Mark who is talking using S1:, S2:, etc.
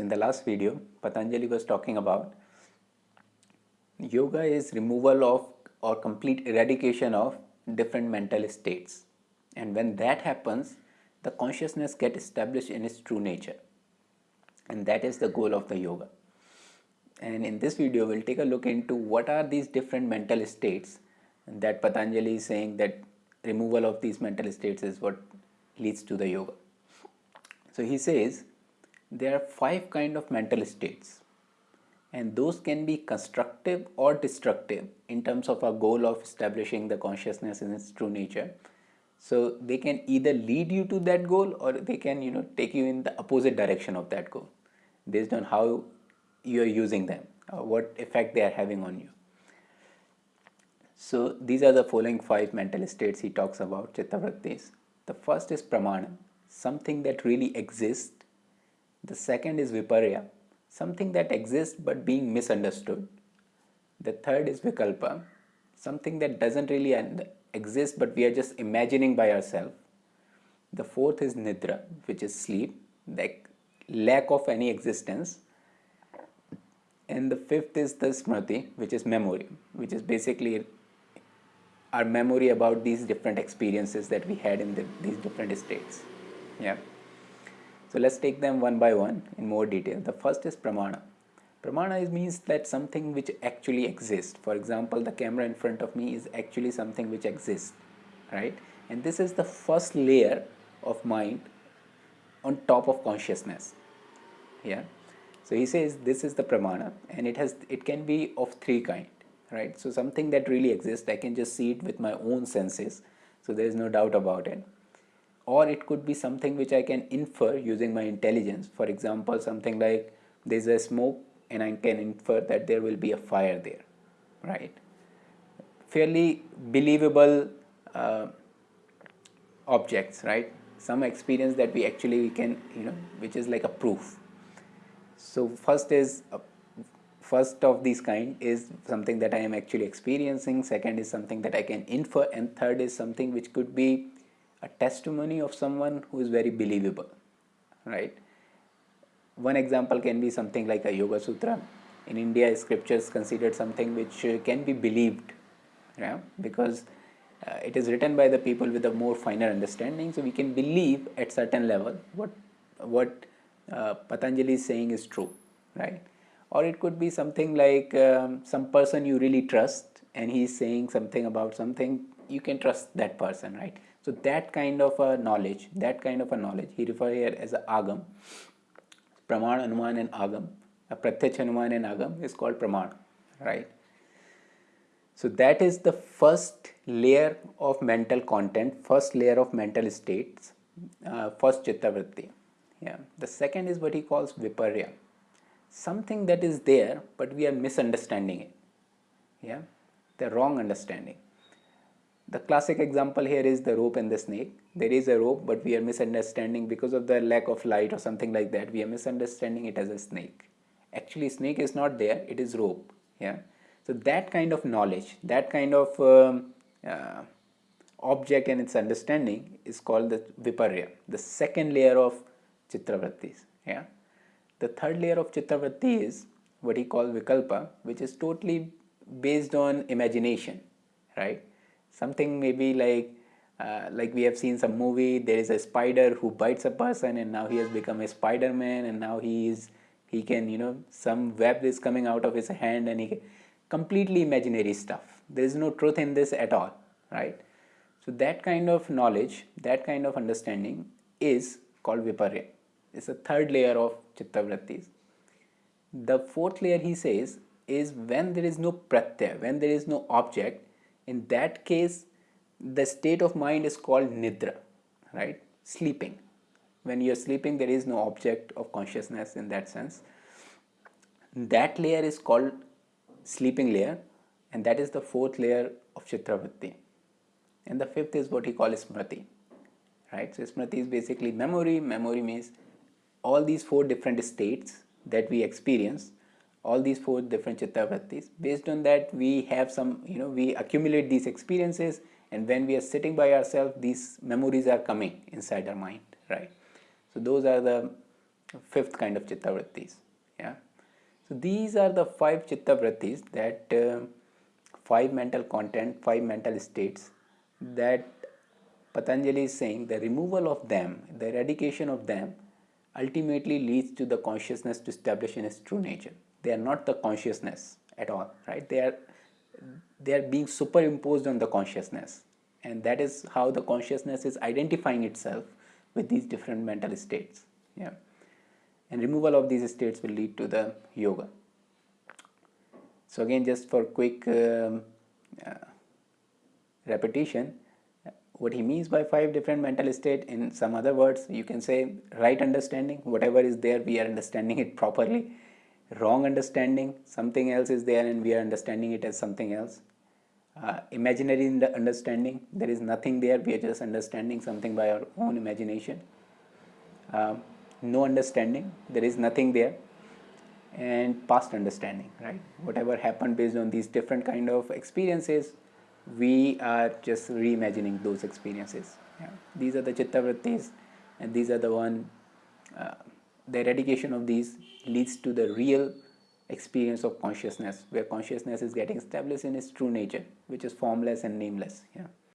S1: In the last video, Patanjali was talking about yoga is removal of or complete eradication of different mental states. And when that happens, the consciousness gets established in its true nature. And that is the goal of the yoga. And in this video, we'll take a look into what are these different mental states that Patanjali is saying that removal of these mental states is what leads to the yoga. So he says there are five kind of mental states. And those can be constructive or destructive in terms of our goal of establishing the consciousness in its true nature. So they can either lead you to that goal or they can you know take you in the opposite direction of that goal based on how you are using them or what effect they are having on you. So these are the following five mental states he talks about chitta chittavrittis the first is pramana something that really exists the second is viparya, something that exists but being misunderstood. The third is vikalpa, something that doesn't really exist but we are just imagining by ourselves. The fourth is nidra, which is sleep, like lack of any existence. And the fifth is the smriti, which is memory, which is basically our memory about these different experiences that we had in the, these different states. Yeah. So let's take them one by one in more detail. The first is pramana. Pramana is, means that something which actually exists. For example, the camera in front of me is actually something which exists, right? And this is the first layer of mind on top of consciousness. Yeah. So he says this is the pramana and it has it can be of three kind, right? So something that really exists, I can just see it with my own senses. So there is no doubt about it or it could be something which I can infer using my intelligence. For example, something like there's a smoke and I can infer that there will be a fire there, right? Fairly believable uh, objects, right? Some experience that we actually we can, you know, which is like a proof. So first is uh, first of these kind is something that I am actually experiencing. Second is something that I can infer, and third is something which could be a testimony of someone who is very believable right? One example can be something like a yoga sutra. In india scriptures considered something which uh, can be believed yeah? Because uh, it is written by the people with a more finer understanding so we can believe at certain level what what uh, patanjali is saying is true right? Or it could be something like um, some person you really trust and he is saying something about something you can trust that person right so that kind of a knowledge, that kind of a knowledge, he refer here as agam. Praman, Anuman and Agam. A Pratyach Anuman and Agam is called Praman, right? So that is the first layer of mental content, first layer of mental states, uh, first Chittavritti. Yeah. The second is what he calls Viparya. Something that is there, but we are misunderstanding it. Yeah. The wrong understanding. The classic example here is the rope and the snake. There is a rope but we are misunderstanding because of the lack of light or something like that. We are misunderstanding it as a snake. Actually snake is not there, it is rope. Yeah. So that kind of knowledge, that kind of um, uh, object and its understanding is called the viparya, the second layer of chittavrittis. Yeah. The third layer of chittavritti is what he calls vikalpa, which is totally based on imagination, right? Something maybe like uh, like we have seen some movie there is a spider who bites a person and now he has become a spider-man and now he is he can you know some web is coming out of his hand and he can, completely imaginary stuff. There is no truth in this at all right? So that kind of knowledge that kind of understanding is called viparya. It's a third layer of chittavrittis the fourth layer he says is when there is no pratyaya when there is no object in that case the state of mind is called nidra right? Sleeping. When you are sleeping there is no object of consciousness in that sense. That layer is called sleeping layer and that is the fourth layer of chittavritti and the fifth is what he calls smriti right? So smriti is basically memory. Memory means all these four different states that we experience all these four different chitta vrittis. Based on that, we have some, you know, we accumulate these experiences and when we are sitting by ourselves, these memories are coming inside our mind, right? So those are the fifth kind of chitta vrittis. Yeah. So these are the five chitta vrittis that uh, five mental content, five mental states that Patanjali is saying the removal of them, the eradication of them ultimately leads to the consciousness to establish in its true nature. They are not the consciousness at all, right? They are they are being superimposed on the consciousness. And that is how the consciousness is identifying itself with these different mental states yeah. And removal of these states will lead to the yoga. So again just for quick um, uh, repetition what he means by five different mental state in some other words you can say right understanding whatever is there we are understanding it properly wrong understanding something else is there and we are understanding it as something else. Uh, imaginary understanding there is nothing there. We are just understanding something by our own imagination. Um, no understanding there is nothing there. And past understanding right? Whatever happened based on these different kind of experiences we are just reimagining those experiences. Yeah. these are the chitta vrittis and these are the one uh, the eradication of these leads to the real experience of consciousness where consciousness is getting established in its true nature which is formless and nameless yeah